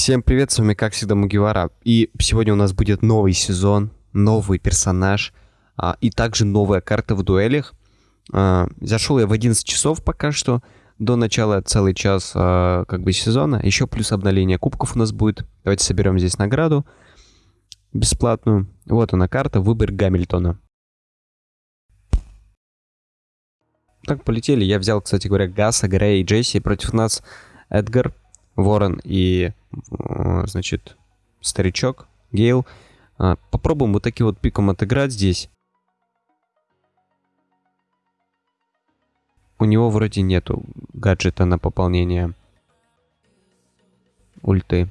Всем привет, с вами как всегда Мугивара. И сегодня у нас будет новый сезон, новый персонаж а, и также новая карта в дуэлях. А, зашел я в 11 часов пока что, до начала целый час а, как бы сезона. Еще плюс обновление кубков у нас будет. Давайте соберем здесь награду бесплатную. Вот она карта, выбор Гамильтона. Так, полетели. Я взял, кстати говоря, Гаса, Грея и Джесси. Против нас Эдгар, Ворон и, э, значит, старичок, Гейл. А, попробуем вот таким вот пиком отыграть здесь. У него вроде нету гаджета на пополнение ульты.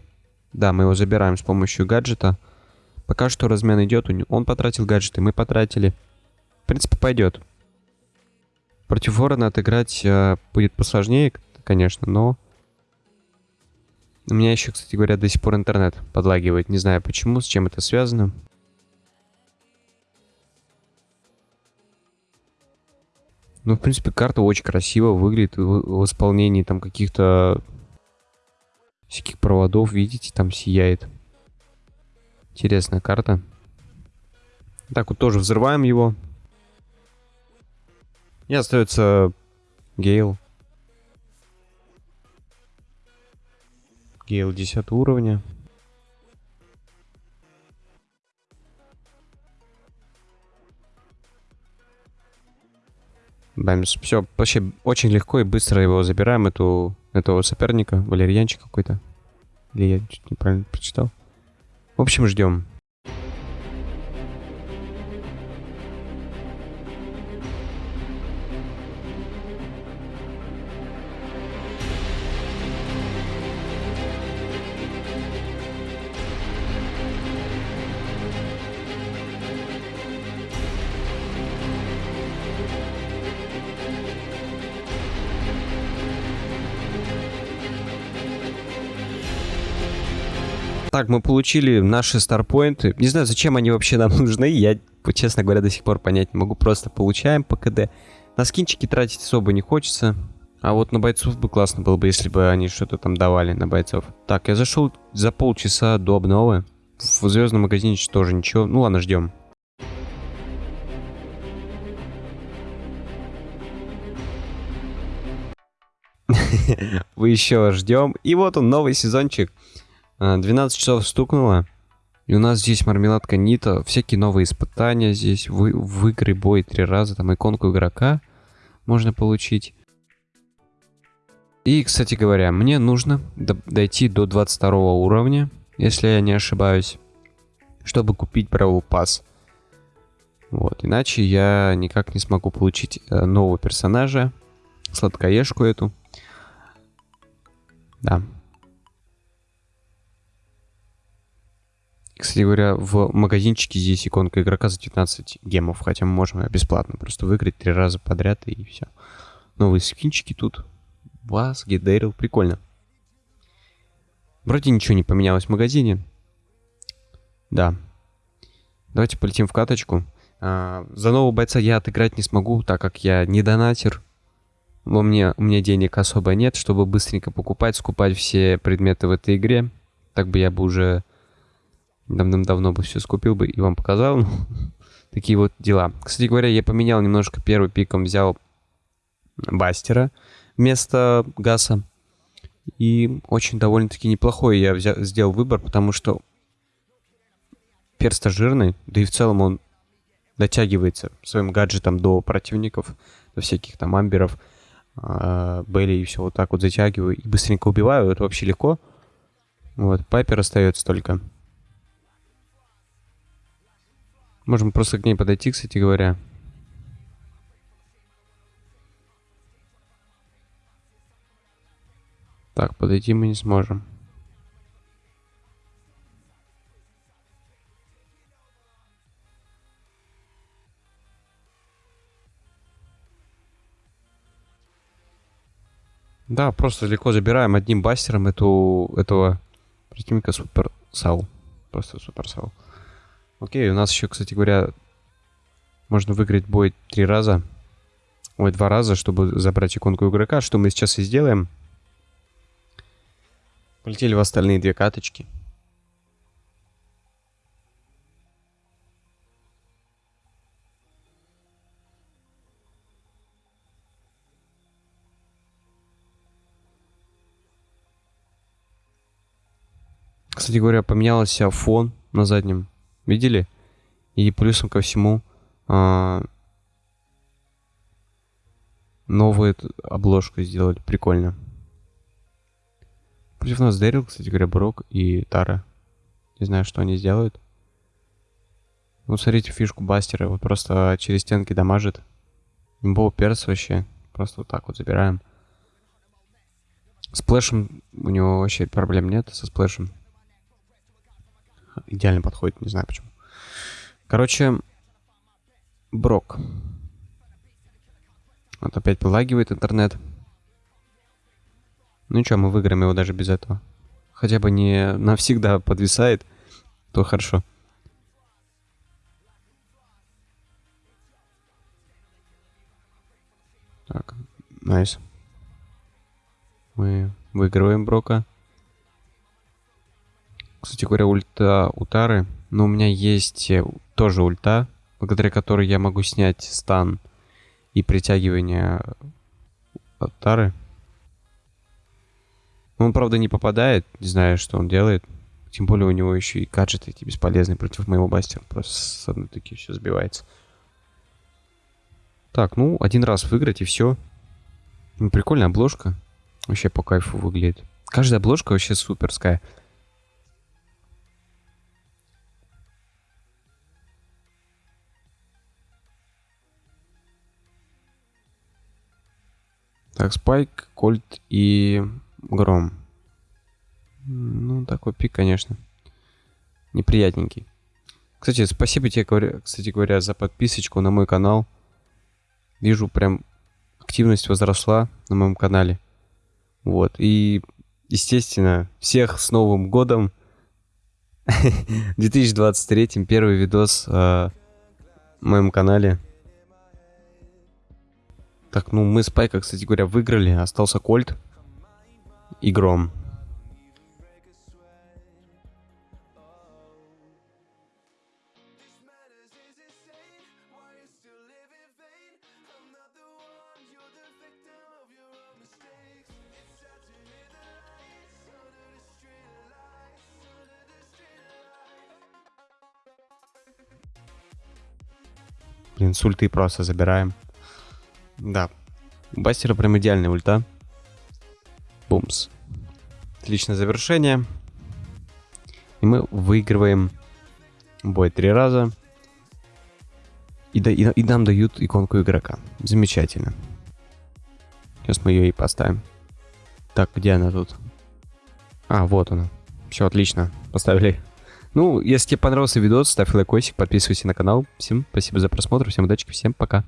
Да, мы его забираем с помощью гаджета. Пока что размен идет. Он потратил гаджеты, мы потратили. В принципе, пойдет. Против ворона отыграть э, будет посложнее, конечно, но... У меня еще, кстати говоря, до сих пор интернет подлагивает. Не знаю почему, с чем это связано. Ну, в принципе, карта очень красиво выглядит в, исполнении там каких-то всяких проводов, видите, там сияет. Интересная карта. Так вот тоже взрываем его. И остается Гейл. Гейл 10 уровня. Бэмс. Все, вообще очень легко и быстро его забираем, эту, этого соперника, валерьянчик какой-то. Или я чуть неправильно прочитал. В общем, ждем. Так, мы получили наши старпоинты. Не знаю, зачем они вообще нам нужны. Я, честно говоря, до сих пор понять не могу. Просто получаем по КД. На скинчики тратить особо не хочется. А вот на бойцов бы классно было бы, если бы они что-то там давали на бойцов. Так, я зашел за полчаса до обновы. В звездном магазине тоже ничего. Ну ладно, ждем. Вы еще ждем. И вот он, новый сезончик. 12 а, часов стукнуло. И у нас здесь мармеладка Нита, всякие новые испытания здесь, вы, выиграй бой три раза, там иконку игрока можно получить. И, кстати говоря, мне нужно дойти до 22 уровня, если я не ошибаюсь, чтобы купить Бравл Пас. Вот, иначе я никак не смогу получить э, нового персонажа, сладкоежку эту. Да, Кстати говоря, в магазинчике здесь иконка игрока за 19 гемов, хотя мы можем бесплатно просто выиграть три раза подряд и все. Новые скинчики тут. Вас, Гедерил, прикольно. Вроде ничего не поменялось в магазине. Да. Давайте полетим в каточку. А, за нового бойца я отыграть не смогу, так как я не донатер. Во мне, у меня денег особо нет, чтобы быстренько покупать, скупать все предметы в этой игре. Так бы я бы уже давным-давно бы все скупил бы и вам показал. Ну, такие вот дела. Кстати говоря, я поменял немножко первый пиком, взял Бастера вместо Гаса. И очень довольно-таки неплохой я взял, сделал выбор, потому что перста жирный, да и в целом он дотягивается своим гаджетом до противников, до всяких там амберов, э, Белли и все вот так вот затягиваю и быстренько убиваю, это вообще легко. Вот, Пайпер остается только. Можем просто к ней подойти, кстати говоря. Так, подойти мы не сможем. Да, просто легко забираем одним бастером эту, этого противника Супер Сау. Просто Супер Сау. Окей, у нас еще, кстати говоря, можно выиграть бой три раза. Ой, два раза, чтобы забрать иконку игрока, что мы сейчас и сделаем. Полетели в остальные две каточки. Кстати говоря, поменялся фон на заднем. Видели? И плюсом ко всему а, новую обложку сделали. Прикольно. Против нас Дэрил, кстати говоря, Брок и Тара. Не знаю, что они сделают. Ну, смотрите фишку Бастера. Вот просто через стенки дамажит. Имбоу перс вообще. Просто вот так вот забираем. Сплэшем у него вообще проблем нет со сплэшем. Идеально подходит, не знаю почему. Короче, Брок. Вот опять полагивает интернет. Ну что, мы выиграем его даже без этого. Хотя бы не навсегда подвисает, то хорошо. Так, найс. Мы выигрываем Брока. Кстати говоря, ульта Утары. Но у меня есть э, тоже ульта, благодаря которой я могу снять стан и притягивание от Тары. Он, правда, не попадает, не знаю, что он делает. Тем более у него еще и гаджеты эти бесполезные против моего бастера. Просто с одной таки все сбивается. Так, ну, один раз выиграть и все. Ну, прикольная обложка. Вообще по кайфу выглядит. Каждая обложка вообще суперская. Так, Спайк, Кольт и Гром. Ну, такой пик, конечно. Неприятненький. Кстати, спасибо тебе, кстати говоря, за подписочку на мой канал. Вижу, прям активность возросла на моем канале. Вот. И, естественно, всех с Новым годом. В 2023 первый видос э, на моем канале. Так, ну мы с Пайка, кстати говоря, выиграли. Остался Кольт и Гром. Блин, с ульты просто забираем. Да. У Бастера прям идеальная ульта. Бумс. Отличное завершение. И мы выигрываем бой три раза. И, да, и, и нам дают иконку игрока. Замечательно. Сейчас мы ее и поставим. Так, где она тут? А, вот она. Все, отлично. Поставили. Ну, если тебе понравился видос, ставь лайкосик, подписывайся на канал. Всем спасибо за просмотр, всем удачи, всем пока.